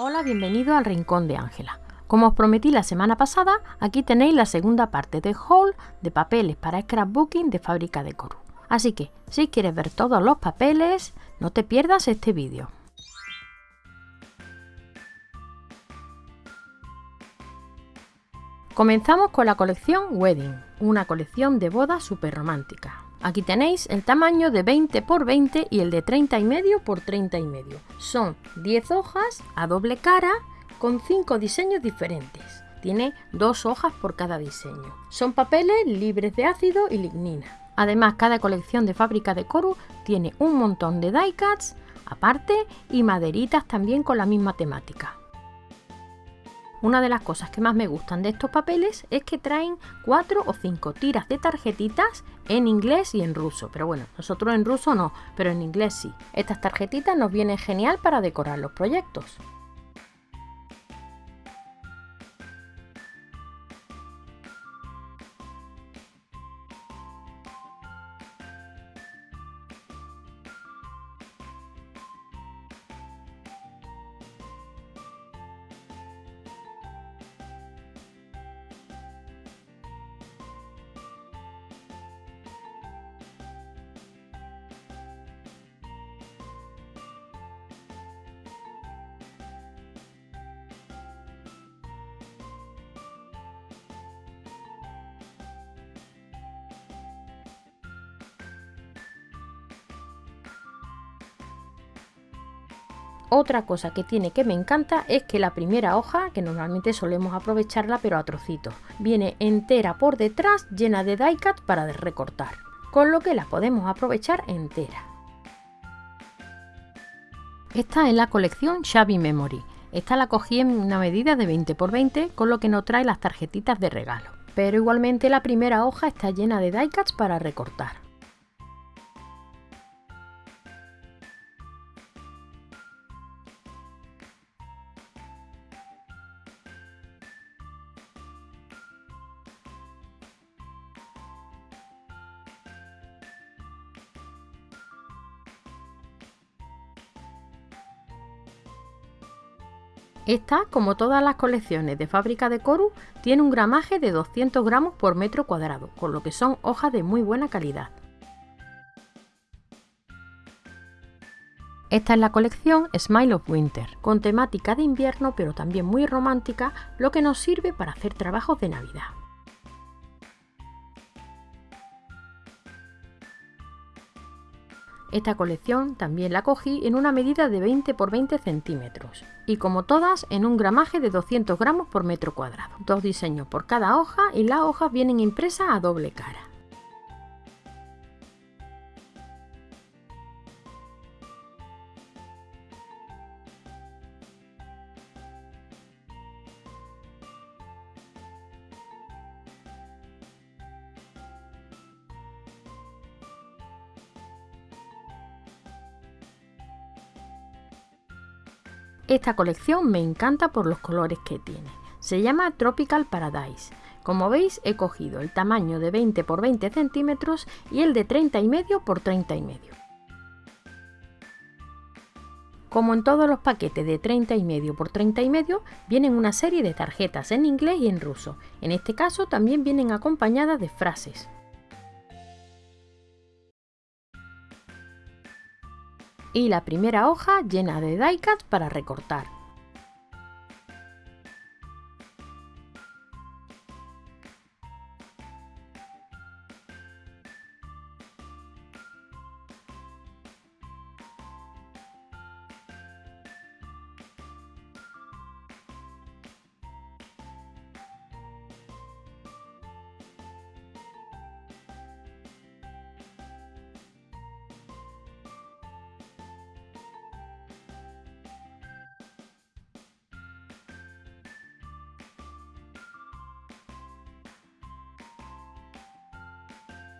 Hola, bienvenido al Rincón de Ángela. Como os prometí la semana pasada, aquí tenéis la segunda parte de haul de papeles para scrapbooking de fábrica de Coru. Así que, si quieres ver todos los papeles, no te pierdas este vídeo. Comenzamos con la colección Wedding, una colección de boda súper romántica. Aquí tenéis el tamaño de 20 x 20 y el de 30 y medio x 30 y medio. Son 10 hojas a doble cara con 5 diseños diferentes. Tiene dos hojas por cada diseño. Son papeles libres de ácido y lignina. Además, cada colección de fábrica de Coru tiene un montón de die cuts aparte y maderitas también con la misma temática. Una de las cosas que más me gustan de estos papeles es que traen cuatro o cinco tiras de tarjetitas en inglés y en ruso. Pero bueno, nosotros en ruso no, pero en inglés sí. Estas tarjetitas nos vienen genial para decorar los proyectos. Otra cosa que tiene que me encanta es que la primera hoja, que normalmente solemos aprovecharla pero a trocitos, viene entera por detrás llena de die cut para recortar, con lo que la podemos aprovechar entera. Esta es la colección Shabby Memory. Esta la cogí en una medida de 20 x 20, con lo que no trae las tarjetitas de regalo. Pero igualmente la primera hoja está llena de die cuts para recortar. Esta, como todas las colecciones de fábrica de Coru, tiene un gramaje de 200 gramos por metro cuadrado, con lo que son hojas de muy buena calidad. Esta es la colección Smile of Winter, con temática de invierno pero también muy romántica, lo que nos sirve para hacer trabajos de Navidad. Esta colección también la cogí en una medida de 20 x 20 centímetros y como todas en un gramaje de 200 gramos por metro cuadrado. Dos diseños por cada hoja y las hojas vienen impresas a doble cara. Esta colección me encanta por los colores que tiene. Se llama Tropical Paradise. Como veis he cogido el tamaño de 20 x 20 centímetros y el de 30 y medio por 30 y medio. Como en todos los paquetes de 30 y medio por 30 y medio, vienen una serie de tarjetas en inglés y en ruso. En este caso también vienen acompañadas de frases. Y la primera hoja llena de die cuts para recortar.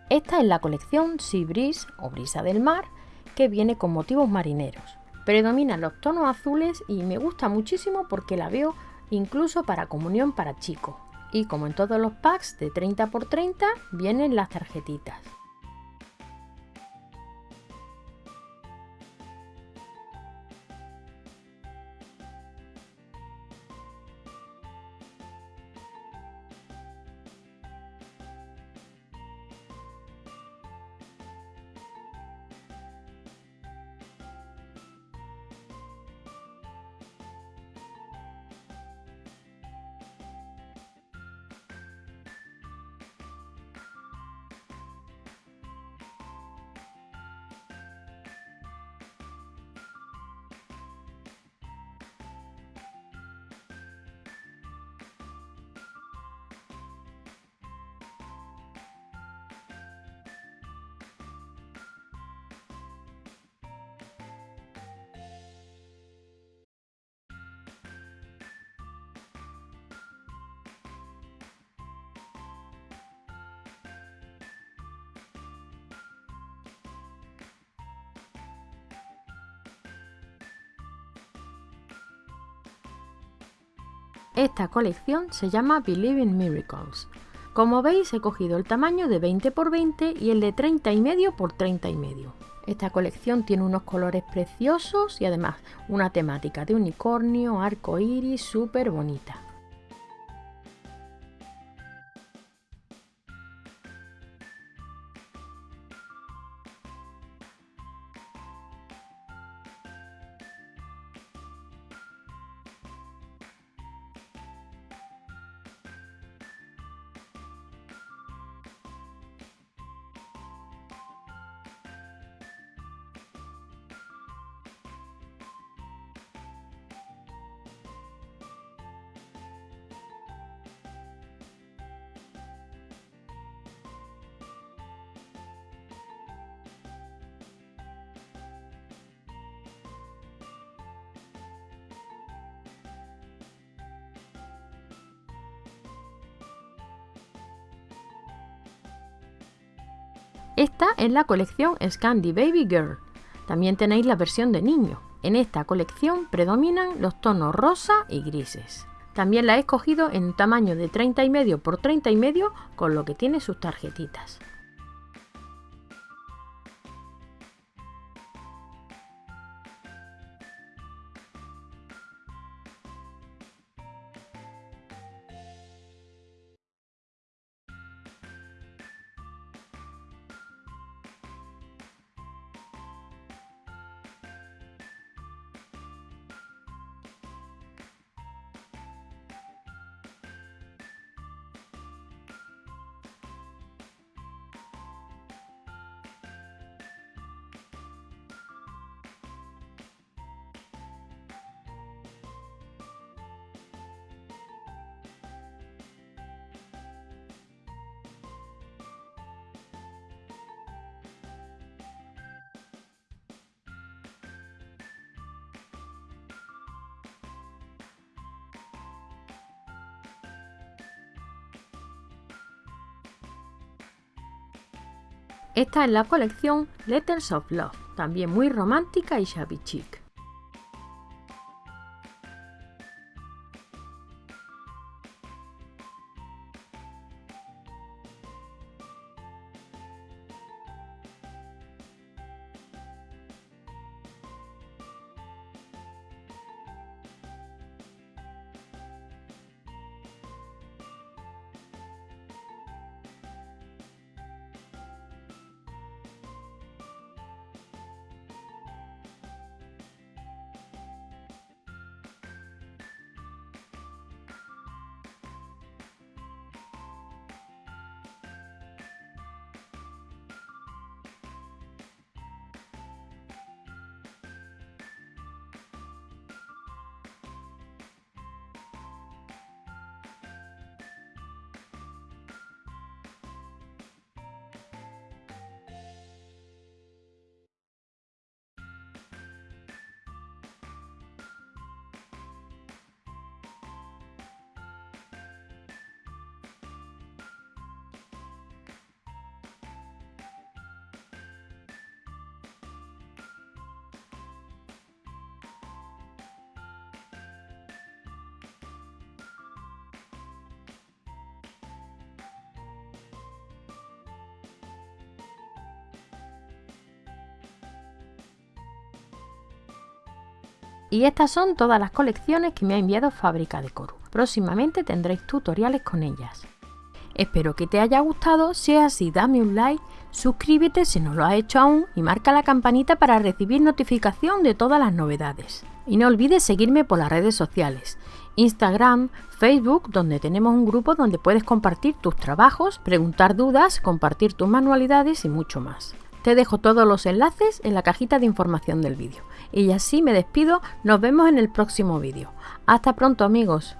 Esta es la colección Sea Breeze o Brisa del Mar, que viene con motivos marineros. Predominan los tonos azules y me gusta muchísimo porque la veo incluso para comunión para chicos. Y como en todos los packs de 30 x 30 vienen las tarjetitas. Esta colección se llama Believe in Miracles. Como veis he cogido el tamaño de 20 x 20 y el de 30 y medio por 30 y medio. Esta colección tiene unos colores preciosos y además una temática de unicornio, arco iris súper bonita. Esta es la colección Scandi Baby Girl. También tenéis la versión de niño. En esta colección predominan los tonos rosa y grises. También la he escogido en tamaño de 30 y medio por 30 y medio con lo que tiene sus tarjetitas. Esta es la colección Letters of Love, también muy romántica y shabby chic. Y estas son todas las colecciones que me ha enviado Fábrica de Coru. Próximamente tendréis tutoriales con ellas. Espero que te haya gustado, si es así dame un like, suscríbete si no lo has hecho aún y marca la campanita para recibir notificación de todas las novedades. Y no olvides seguirme por las redes sociales, Instagram, Facebook, donde tenemos un grupo donde puedes compartir tus trabajos, preguntar dudas, compartir tus manualidades y mucho más. Te dejo todos los enlaces en la cajita de información del vídeo. Y así me despido, nos vemos en el próximo vídeo. Hasta pronto amigos.